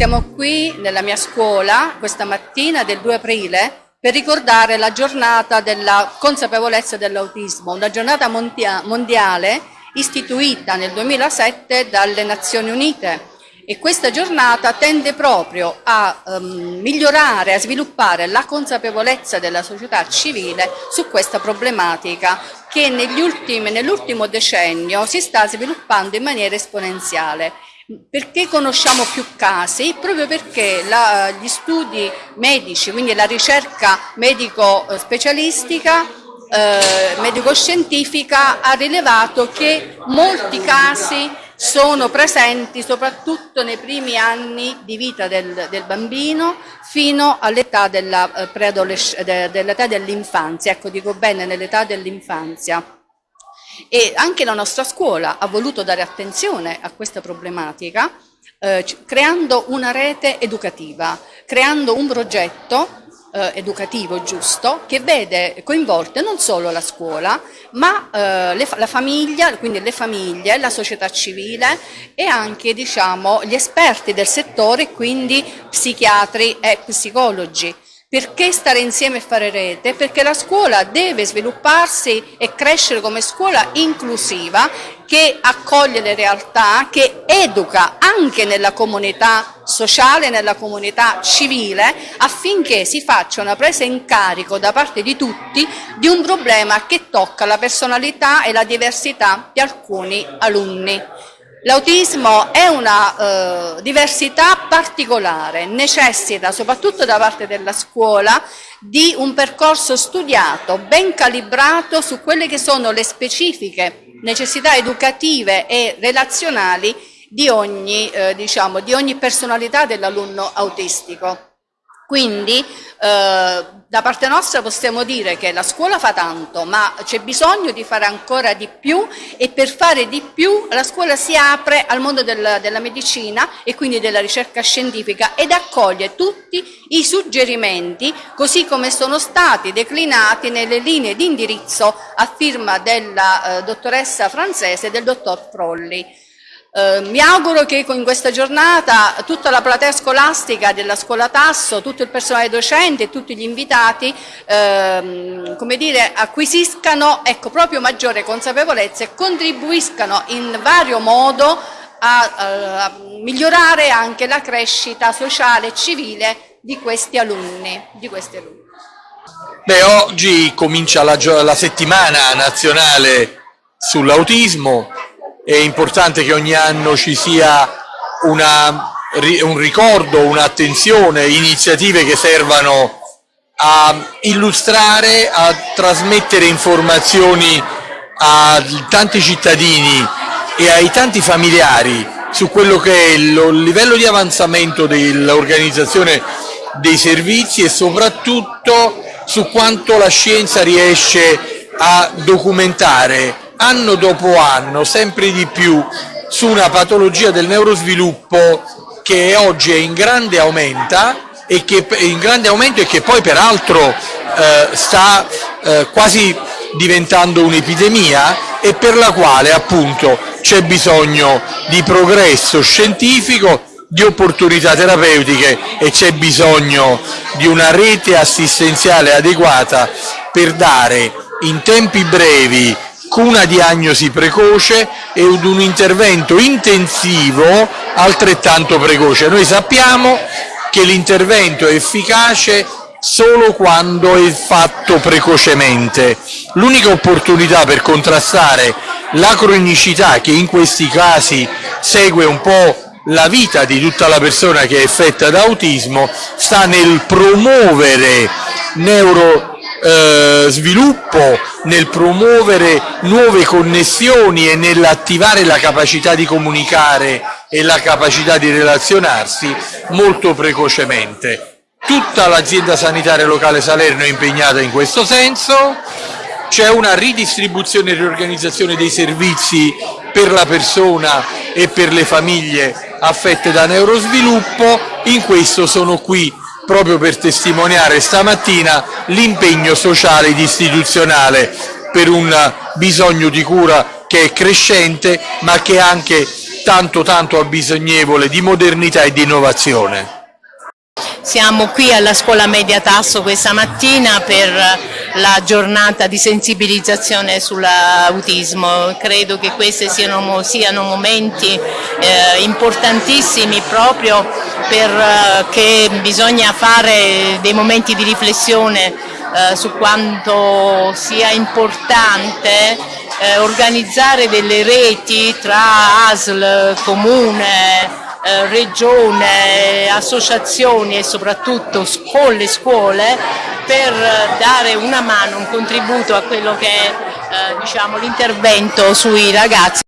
Siamo qui nella mia scuola questa mattina del 2 aprile per ricordare la giornata della consapevolezza dell'autismo, una giornata mondiale istituita nel 2007 dalle Nazioni Unite e questa giornata tende proprio a um, migliorare, a sviluppare la consapevolezza della società civile su questa problematica che nell'ultimo decennio si sta sviluppando in maniera esponenziale. Perché conosciamo più casi? Proprio perché la, gli studi medici, quindi la ricerca medico-specialistica eh, medico-scientifica ha rilevato che molti casi sono presenti soprattutto nei primi anni di vita del, del bambino fino all'età eh, dell'infanzia, ecco dico bene nell'età dell'infanzia. E anche la nostra scuola ha voluto dare attenzione a questa problematica eh, creando una rete educativa, creando un progetto eh, educativo giusto che vede coinvolte non solo la scuola ma eh, le, la famiglia, quindi le famiglie, la società civile e anche diciamo, gli esperti del settore, quindi psichiatri e psicologi. Perché stare insieme e fare rete? Perché la scuola deve svilupparsi e crescere come scuola inclusiva che accoglie le realtà, che educa anche nella comunità sociale, nella comunità civile, affinché si faccia una presa in carico da parte di tutti di un problema che tocca la personalità e la diversità di alcuni alunni. L'autismo è una eh, diversità particolare, necessita soprattutto da parte della scuola di un percorso studiato, ben calibrato su quelle che sono le specifiche necessità educative e relazionali di ogni, eh, diciamo, di ogni personalità dell'alunno autistico. Quindi eh, da parte nostra possiamo dire che la scuola fa tanto, ma c'è bisogno di fare ancora di più e per fare di più la scuola si apre al mondo del, della medicina e quindi della ricerca scientifica ed accoglie tutti i suggerimenti così come sono stati declinati nelle linee di indirizzo a firma della eh, dottoressa francese e del dottor Frolli. Eh, mi auguro che in questa giornata tutta la platea scolastica della scuola Tasso, tutto il personale docente e tutti gli invitati ehm, come dire, acquisiscano ecco, proprio maggiore consapevolezza e contribuiscano in vario modo a, a, a migliorare anche la crescita sociale e civile di questi alunni. Di questi alunni. Beh, oggi comincia la, la settimana nazionale sull'autismo, è importante che ogni anno ci sia una, un ricordo, un'attenzione, iniziative che servano a illustrare, a trasmettere informazioni a tanti cittadini e ai tanti familiari su quello che è il livello di avanzamento dell'organizzazione dei servizi e soprattutto su quanto la scienza riesce a documentare anno dopo anno sempre di più su una patologia del neurosviluppo che oggi è in grande, e che, in grande aumento e che poi peraltro eh, sta eh, quasi diventando un'epidemia e per la quale appunto c'è bisogno di progresso scientifico, di opportunità terapeutiche e c'è bisogno di una rete assistenziale adeguata per dare in tempi brevi con una diagnosi precoce e un intervento intensivo altrettanto precoce. Noi sappiamo che l'intervento è efficace solo quando è fatto precocemente. L'unica opportunità per contrastare la cronicità che in questi casi segue un po' la vita di tutta la persona che è affetta da autismo sta nel promuovere neuro eh, sviluppo, nel promuovere nuove connessioni e nell'attivare la capacità di comunicare e la capacità di relazionarsi molto precocemente. Tutta l'azienda sanitaria locale Salerno è impegnata in questo senso, c'è una ridistribuzione e riorganizzazione dei servizi per la persona e per le famiglie affette da neurosviluppo, in questo sono qui proprio per testimoniare stamattina l'impegno sociale ed istituzionale per un bisogno di cura che è crescente ma che anche tanto tanto abbisognevole di modernità e di innovazione. Siamo qui alla scuola media Tasso questa mattina per la giornata di sensibilizzazione sull'autismo. Credo che questi siano, siano momenti eh, importantissimi proprio perché eh, bisogna fare dei momenti di riflessione eh, su quanto sia importante eh, organizzare delle reti tra ASL, comune, regione, associazioni e soprattutto con le scuole per dare una mano, un contributo a quello che è diciamo, l'intervento sui ragazzi.